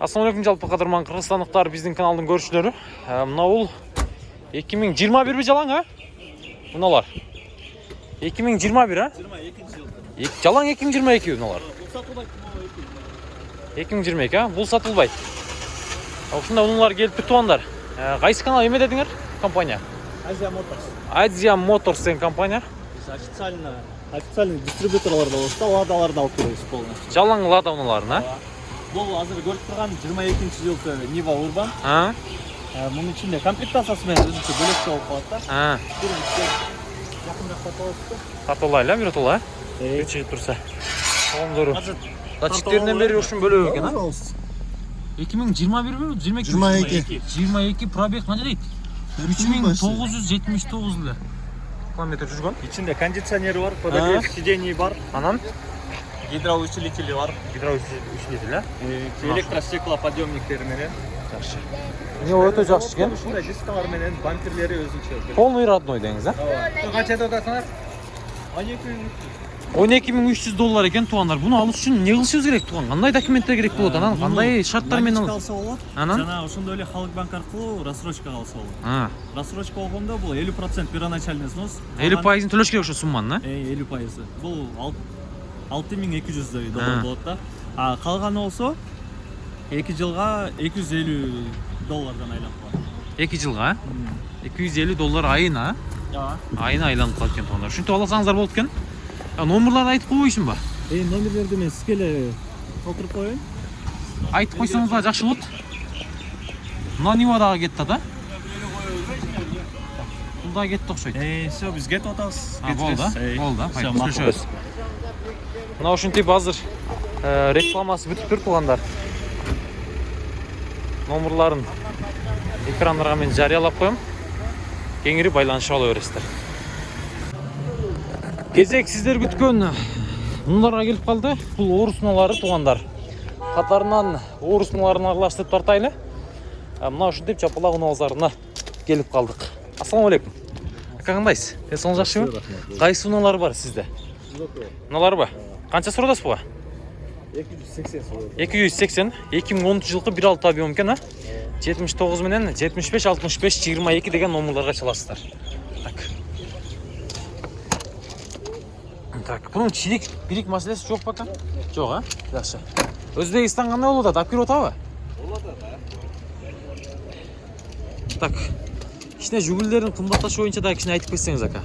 ассалому алейкум жалпы кадырман кыргызстандыктар биздин каналдын көрүүчүлөрү. Э, мына бул эки миң жыйырма бирби жалаң а? Мыналар эки миң жыйырма бир а? Жыйырма экинчи жыл Эк- жалаң эки миң жыйырма эки мыналар бул сатылбайт эки миң жыйырма эки а? Бул сатылбайт. Ушундай унаалар келиптир туугандар Э, кайсы канал эме дедиңер? Компания. Азия моторс. Азия моторс деген компания. Биз официально официальный дистрибьюторлор болобуз да ладаларды алып келебиз полностью. Жалаң лада унааларын а бул азыр көрүп турган жыйырма экинчи жылкы нива урбан. А? Мунун ичинде комплектациясы менен өзүнчө бөлөкчө болуп калат да. Жакында сатып алайлы а биротола а? Да бир чыгып турса. Коомдору. Азыр датчиктеринен бери ушун бөлөк экен а? Эки миң жыйырма бирби жыйырма эки Жыйырма эки. жыйырма эки пробег канча дейт үч миң тогуз жүз жетимиш тогуз эле километр жүргөн ичинде кондиционери бар подогрев сидений бар. Анан гидроусилители бар. Гидроусилитель а электростеклоподъемниктери менен. Жакшы. Эмне өтө жакшы экен. Ушундай дискалар менен бамперлери өзүнчө полный родной деңиз а? Канчада атасыңар? Он эки миң он эки миң үч жүз доллар экен туугандар буну алыш үчүн эмне кылышыбыз керек? Тууган кандай документтер керек болот анан? Кандай шарттар менен алса болот. Анан? Жана ошондой эле халык банк аркылуу рассрочкага алса болот. А. Рассрочка болгондо бул элүү процент первоначальный взнос. Элүү пайызын төлөш керек ошо сумманын а элүү пайызы. Бул алты миң эки жүздөй А. доллар болот да. А калганы болсо эки жылга эки жүз элүү доллардан айланып калат. Эки жылга? Эки жүз элүү доллар айына? Ооба айына айланып калат экен туугандар ушинтип алсаңыздар болот экен. А номерларды айтып койбойсуңбу э номерлерди мен сизге эле толтуруп коеюн. Айтып койсоңуздар жакшы болот. Мына нива дагы кетти да? Бул дагы кетти окшойт. Э все биз кетип атабыз. А, болду а? болду а көрүшөбүз мына ушинтип азыр э, рекламасы бүтүптүр туугандар номерларын экрандарга мен жарыялап коем. Кеңири байланышып ала бересиздер. Кезек сиздер күткөн унааларга келип калды. Бул орус унаалары туугандар. Катарынан орус унааларын аралаштырып тартайлы. А, мына ушинтип жапалак унаа базарына келип калдык. Ассаламу алейкум. Ака кандайсыз? Ден соолугуңуз жакшыбы кайсы унаалар бар сизде? Мыналарбы канча сурадасыз буга? Эки жүз сексен эки жүз сексен. Эки миң онунчу жылкы бир алты объем экен а? Жетимиш тогуз менен жетимиш беш алтымыш беш жыйырма эки деген номерларга чаласыздар. Так. Так бунун чирик бирик маселеси жок бака жок а? Жакшы. Өзбекистан кандай болуп атат? Алып келип атабы? Так кичине жүгүлдөрдүн кымбатташы боюнча дагы кичине айтып кетсеңиз ака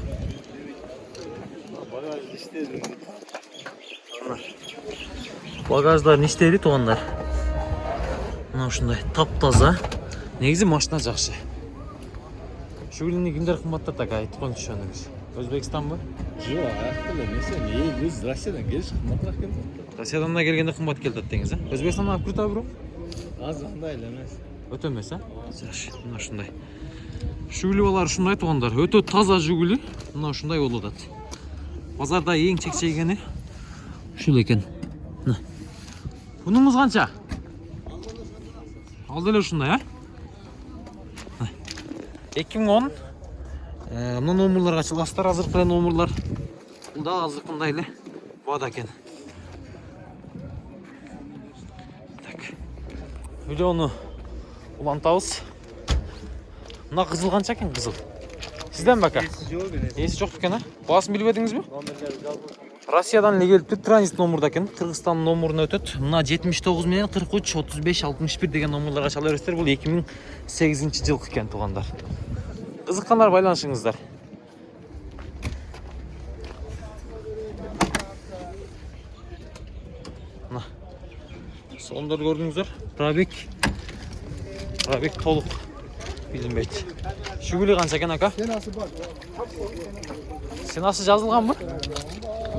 багаждарын иштеди туугандар мына ушундай таптаза. Негизи машина жакшы. Жүгүлүнү кимдер кымбаттатат ака айтып коюңузчу бир өзбекстанбы Жок, аяқта эле эмесе, мен биз Россиядан келиш кымбатыраак да. россиядан да келгенде кымбат келип атат деңиз а? Өзбекстандан алып атабы бирок Азыр андай эле эмес. өтө эмес а? Жакшы мына ушундай. Жүгүлүбалар ушундай туугандар өтө таза жүгүлү мына ушундай болуп атат. Базарда эң чекчейгени ушул экен бунуңуз канча? Ал деле ушундай а? Эки миң он. Мына номерларга чаласыздар азыркы эле номерлар. Бул дагы азыркындай эле. Баада экен. Так. Видеону улантабыз. Мына кызыл канча экен кызыл? Сизденби ака эси жок экен а? Баасын билбедиңизби россиядан эле келиптир транзит номурда экен. Кыргызстандын номуруна өтөт. Мына жетимиш тогуз менен кырк үч отуз беш алтымыш бир деген номерларга чала бересиздер бул эки миң сегизинчи жылкы экен туугандар. Кызыккандар байланышыңыздар. Мына соомдорду көрдүңүздөр. Пробег. Пробег толук билинбейт жүгүлү канча экен ака? Ценасы жазылганбы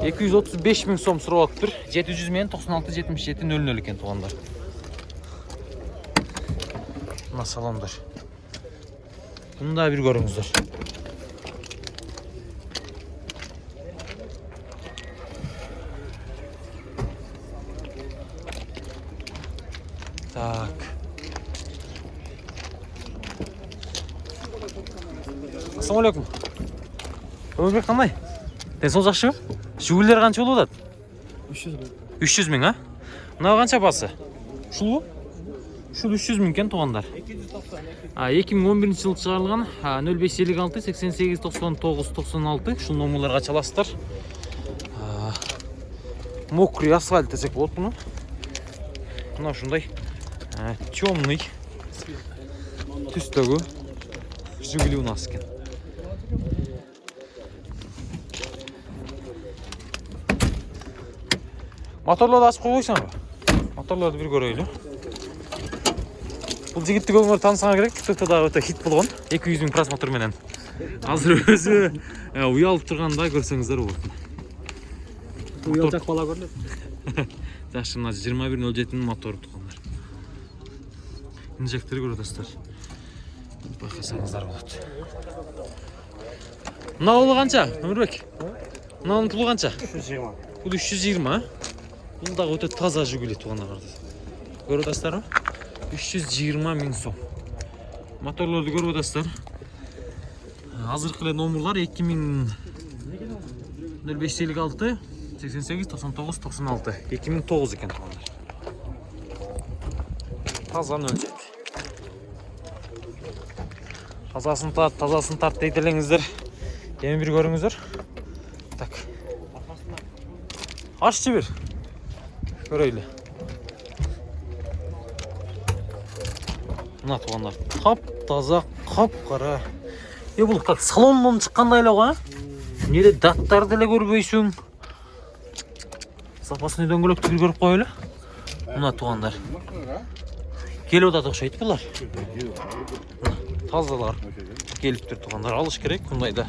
эки жүз отуз беш миң сом сурап атыптыр жети жүз менен токсон алты жетимиш жети нөл нөл экен туугандар мына салондор муну дагы бир көрүңүздөр так ассалому алейкум өмүрбек кандай ден соолук жакшыбы жүгүлдөр канча болуп атат? Үч жүз үч жүз миң а? Мынау канча басы? Ушулбу ушул үч жүз миң экен туугандар эки миң он биринчи жылы чыгарылган нөл беш элүү алты сексен сегиз токсон тогуз токсон алты. Ушул номерлерге ача аласыздар А, мокрый асфальт десек болот муну мына ушундай темный түстөгү жигули уназ экен моторлорду ачып койбойсуңарбы моторлорду бир көрөйлү бул жигитти көбүңөр таанысаңар керек. Тиктокто дагы өтө хит болгон. Эки жүз миң просмотр менен. Азыр өзү э, уялып турганда көрсөңүздөр болот. Уялчак бала көрүнөт жакшы мына жыйырма бир нөл жетинин мотору туугандар инжектори көрүп атасыздар байкасаңыздар болот. Мына болу канча өмүрбек? Мынанын пулу канча? Бул үч жүз жыйырма. Бул дагы өтө таза жигули туугандар көрүп атасыздарбы үч жүз жыйырма миң сом. Моторлорду көрүп атасыздар азыркы эле номерлар эки миң нөл беш элүү алты сексен сегиз токсон тогуз токсон алты. Эки миң тогуз экен туугандар. Таза нөл жети тазасын тарт тазасын тарт дейт элеңиздер. Эми бир көрүңүздөр. Так. Аччы бир көрөйлү мына туугандар таптаза капкара е бул как салондон чыккандай эле го а? Эмне даттарды деле көрбөйсүң? Запасный дөңгөлөктү бир көрүп коелу мына туугандар келип атат окшойт булар тазалар. Келиптир туугандар алыш керек мындайда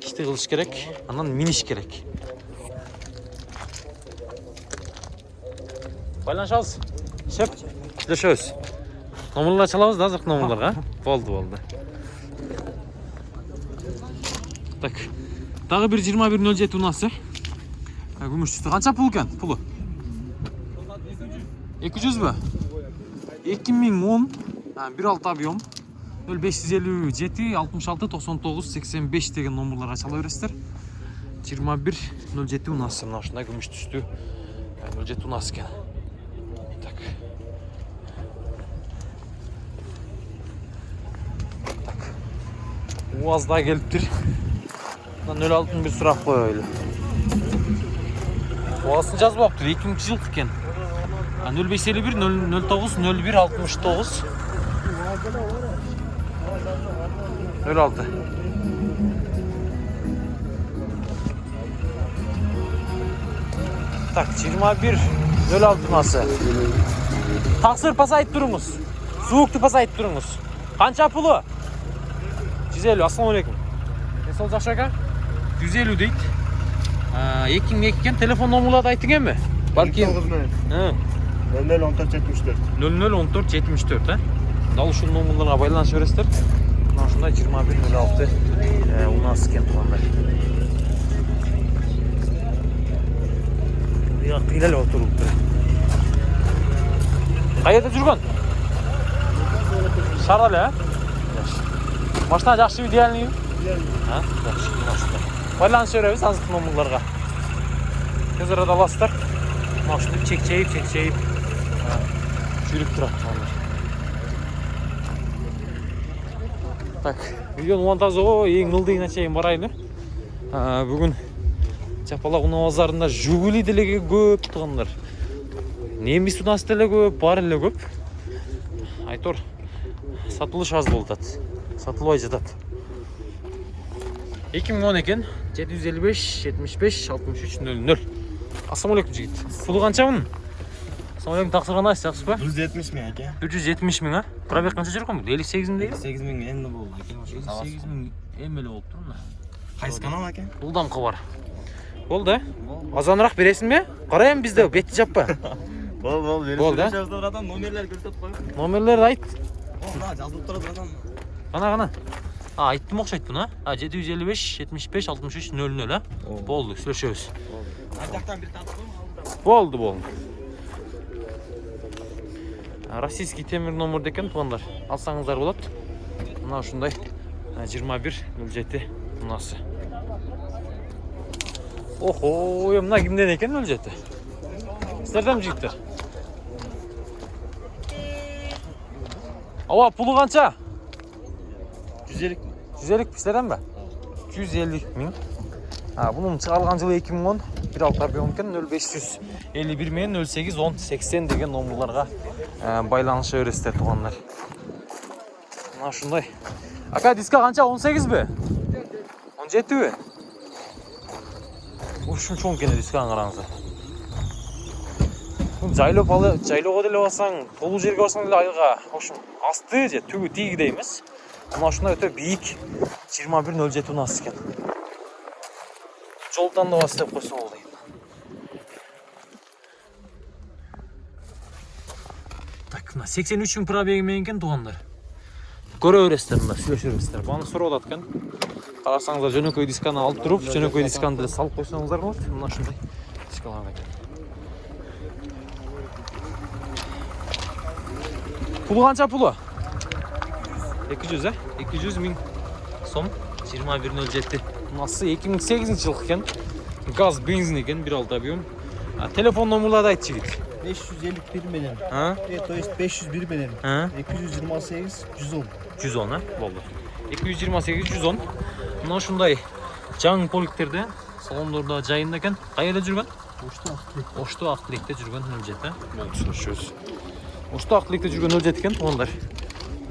ишти кылыш керек анан миниш керек. Байланышабыз. Шеп. Сүйлөшөбүз номерлерди ача алабыз да азыркы номерлерге болду болду. Так дагы бир жыйырма бир нөл жети унасы күмүш түстө канча пул экен? Пулу? Эки жүзбү эки миң он бир алты объем нөл беш жүз элүү жети алтымыш алты токсон тогуз сексен беш деген номерлерге чала бересиздер. Жыйырма бир нөл жети унасы. Мына ушундай күмүш түстүү нөл жети унас экен. Так. Так. Уаз да келиптир мына нөл алтыны бир сурап коелу Оасын жазбаптыр 2000 жылдық екен. 0551 009 01 69 06 Так, 21 06 насы. Тақсыр пасайып тұрыңыз. Суықты пасайып тұрыңыз. Қанша пұлы? 150, ассалаумағалейкум. Денсаулық жақсы екен? 150 дейді. эки миң эки экен телефон номерларды айтың эми балким тогуз менен нөл нөл он төрт жетимиш төрт. нөл нөл он төрт жетимиш төрт э? Дал ушул номерлерге байланыша бересиздер. Мына ушундай жыйырма бир нөл алты унас экен туугандар бияк кыйла эле отуруптур каерде жүргөн? Шаарда эле э? Машина жакшыбы идеальныйбы жакшы байланыша беребиз азыркы номерлерге тез арада аласыздар. Мына ушинтип чекчейип чекчейип жүрүп турат туугандар так. Видеонун монтажоо эң ылдыйына чейин барайлы бүгүн чапалак унаа базарында жигули деле көп туугандар немис унасы деле көп баары эле көп. Айтор сатылыш аз болуп атат. Сатылбай жатат. Эки миң он экен жети жүз элүү беш жетимиш беш алтымыш үч нөл нөл. Ассалам алейкум жигит. Пулу канча мунун ассалам алейкум таксыр кандайсыз жакшысызбы бир жүз жетимиш миң аке. Бир жүз жетимиш миң а? Пробег канча жүрөт экен бул элүү сегиз миң дейби сегиз миң эмне болду аке. Элүү сегиз миң эми эле болуптур мына. Кайсы канал аке? Улдамкы бар. Болду э азаныраак бересиңби кара эми бизде бетти жаппа болду болду берип Болду, э? сөйлөшөбүз братан номерлерди көрсөтүп коюңуз номерлерди айт. Мына жазылып турат братан кана кана а айттым окшойт буну а? Жети жүз элүү беш жетимиш беш алтымыш үч нөл нөл э болду сүйлөшөбүз. Ар жактан бир тартып коюңуз болду болду российский темир номер экен туугандар алсаңыздар болот. Мына ушундай жыйырма бир нөл жети унасы охо е мына кимден экен нөл жети? Сиздерденби жигиттер? Ооба пулу канча? Жүз элүү жүз элүү сиздерден ба? Жүз элүү миң а бунун чыгарылган жылы эки миң он бир алты объем экен нөл беш жүз элүү бир менен нөл сегиз он сексен деген номерларга байланыша бересиздер туугандар мына ушундай. Ака диска канча? Он сегизби? Он жетиби? Ушун чоң экен дисканы караңыздар алы жайлоого деле барсаң толуу жерге барсаң деле айылга в общем асты же түбү тигидей эмес. Мына ушундай өтө бийик жыйырма бир нөл жети унаас экен жол деп койсо болду так мына сексен үч миң пробеги менен экен туугандар. Көрө бересиздер мында сүйлөшө бересиздер. Бааны сурап атат экен. Карасаңыздар жөнөкөй дисканы алып туруп жөнөкөй дисканы деле салып койсоңуздар болот. Мына ушундай дискалар экен пулу канча пулу? Эки жүз э? Эки жүз миң сом жыйырма бир нөл жети. Мынасы эки миң сегизинчи жылкы экен. Газ бензин экен бир алты объем. А, телефон номерларды айтчы жигит. беш жүз элүү бир менен. А? Э то есть беш жүз бир менен. Эки жүз жыйырма сегиз жүз он. Жүз он э болду эки жүз жыйырма сегиз жүз он. Мына ушундай жаңы поликтерде салондордо жайында экен. Кай жерде жүргөн? Ошто ошту ак тилекте жүргөн нөл жети болду сүйлөшөбүз ошту ак тилекте жүргөн нөл жети экен? Туугандар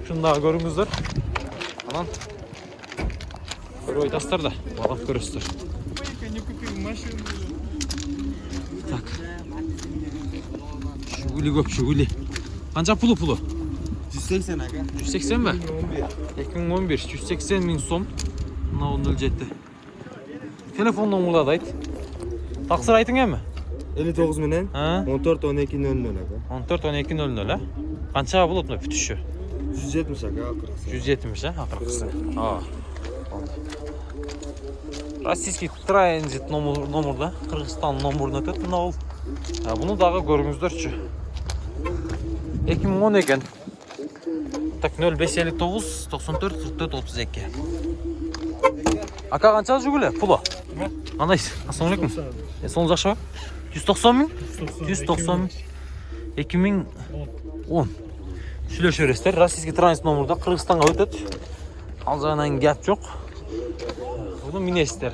ушуну дагы көрүңүздөр. Анан көрүп айтасыздар да баалап көрөсүздөр. Так. Жигули көп жигули канча пулу пулу? жүз сексен ака. Жүз сексенби эки миң он бир. Жүз сексен миң сом. Мынау нөл жети. Телефон номерларды айт. Таксыр айтың эми элүү тогуз менен он төрт он эки нөл нөл ака. он төрт он эки нөл нөл э канча болот мына бүтүшү? жүз жетимиш ака акыркысы. Жүз жетимиш э акыркысы. Ооба российский транзит номер номерда кыргызстан номерунан өтөт мына бул А, буну дагы көрүңүздөрчү. Эки миң он экен так нөл беш элүү тогуз токсон төрт кырк төрт отуз эки. Ака канча жүгүлө пулу кандайсыз ассалам алейкум эсоңуз жакшыбы жүз токсон миң? Жүз токсон миң. эки миң он. Сүйлөшө бересиздер российский транзит номерда кыргызстанга өтөт. Ал жагынан кеп жок буну минесиздер